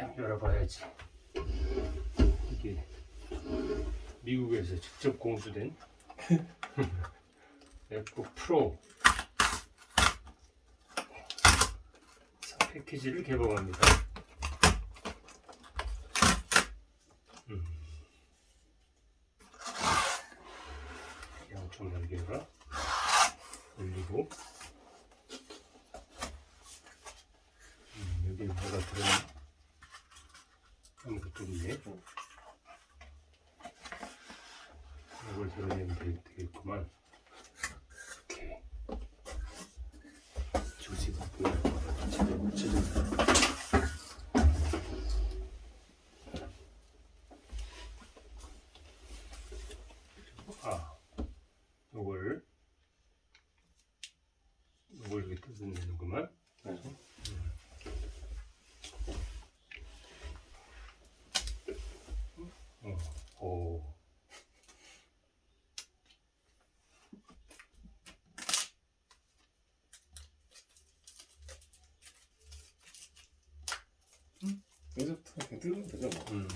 딱 열어봐야지. 이게 미국에서 직접 공수된 맥북 프로 패키지를 개봉합니다. 음. 양쪽 날개가 올리고 음, 여기 뭐가 들어있나? 아무것도 없네. 이걸 들어내면 되- 되겠구만. 붙여준다. 아, 이렇게 뜯어내는구만. 네. 어, 오. 여기서부터 그냥 뜯으면 되죠 뭐. 음.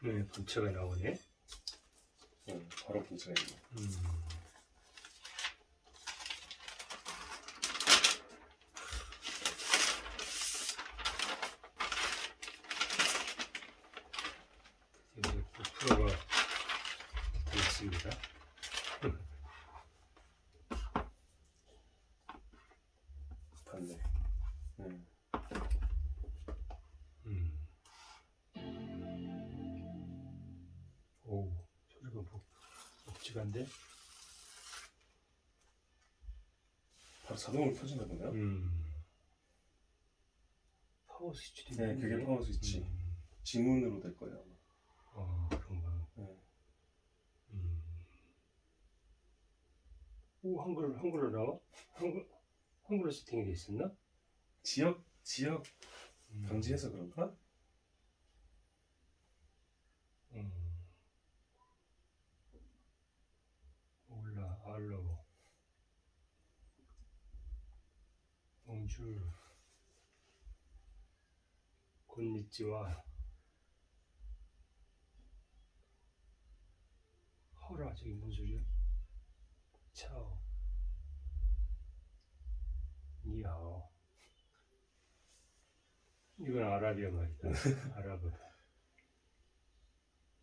네, 본체가 나오네. 네, 바로 분체가 있네. 음. 이제 프로가 되겠습니다. 봤네. 네. 음. 오, 소리가 뭐 묵직한데? 바로 자동으로 켜진다 보네요. 음. 파워 스위치도 네? 그게 파워 스위치. 음. 지문으로 될 거예요. 아마. 어, 그런가. 네. 음. 오, 한글, 한글로 나와? 한글, 한글로 세팅이 돼 있었나? 지역 지역 음. 방지해서 그런가? 음. 올라, 알로. 봉줄. 곤니찌와. 허라, 저기 뭔 소리야? 차오. 니하오. 이건 아라비아 말이다. 아랍어.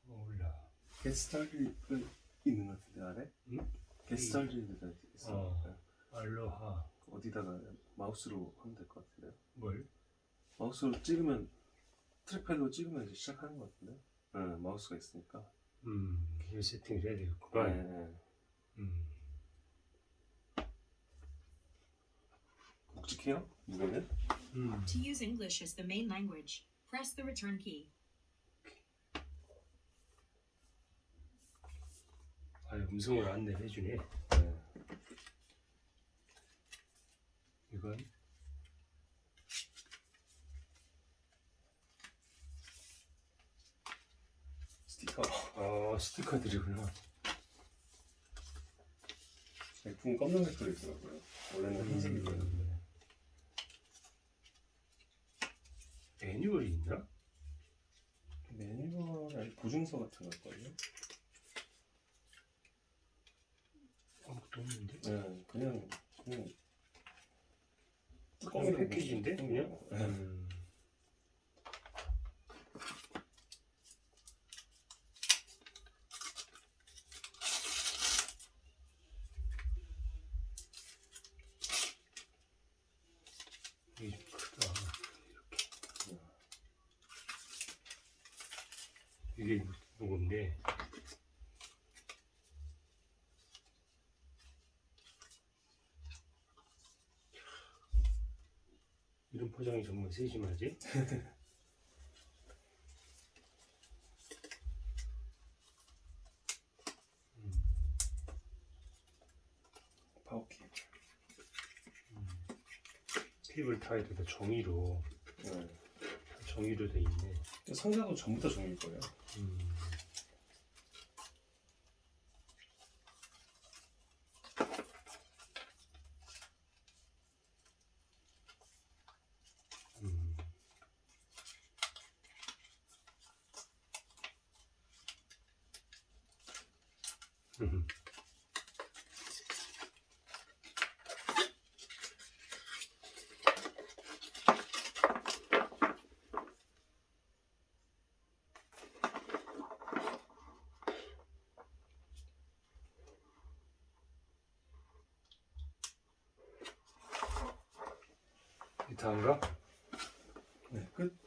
몰라. 게스트할이 있는 것 같은데 아래? 응? 게스트할리가 있어. 어. 네. 알로하. 어디다가 마우스로 하면 될 것 같은데요. 뭘? 마우스로 찍으면 트랙패드로 찍으면 이제 시작하는 것 같은데. 네, 마우스가 있으니까. 음, 기계 세팅을 해야 네, 되겠구만. 네. 음. 묵직해요? 무게는? 음. To use English as the main language, press the return key. 아, 음성으로 안내를 해주네. 네. 이건 스티커. 어 스티커들이구나. 제품 검정색 들어있더라고요. 원래는 흰색이거든요. 음. 매뉴얼이 있나? 매뉴얼 아니 보증서 같은 걸걸요? 아무것도 없는데. 네, 그냥 그냥 뚜껑이 패키지인데 그냥. 네. 음. 이게 좀 크다. 이게 무거운데. 이런 포장이 정말 세심하지? 음. 파워 케이블. 케이블 타이드가 종이로 네. 다 종이로 돼 있네. 상자도 전부 다 종일 거예요. 음. 음. 음. 다인가? 네, 끝.